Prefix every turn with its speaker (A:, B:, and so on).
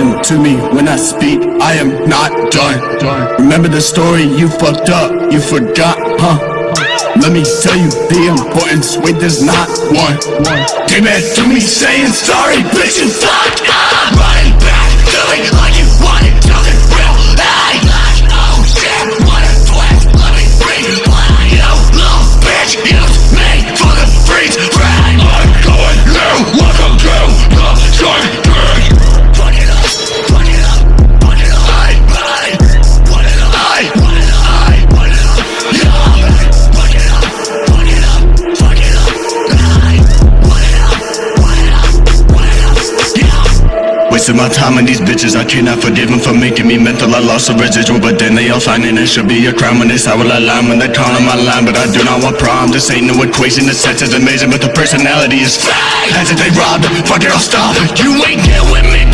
A: listen to me when I speak. I am not done. Remember the story you fucked up, you forgot, huh? Let me tell you the importance. Wait, there's not one. Came back to me saying sorry, bitch, and fuck up. Wasting my time on these bitches, I cannot forgive them for making me mental. I lost a residual, but then they all and it should be a crime when they well I line when they call on my line. But I do not want prom. This ain't no equation. The sex is amazing, but the personality is fake. As if they robbed, fuck it, I'll stop. You ain't get with me.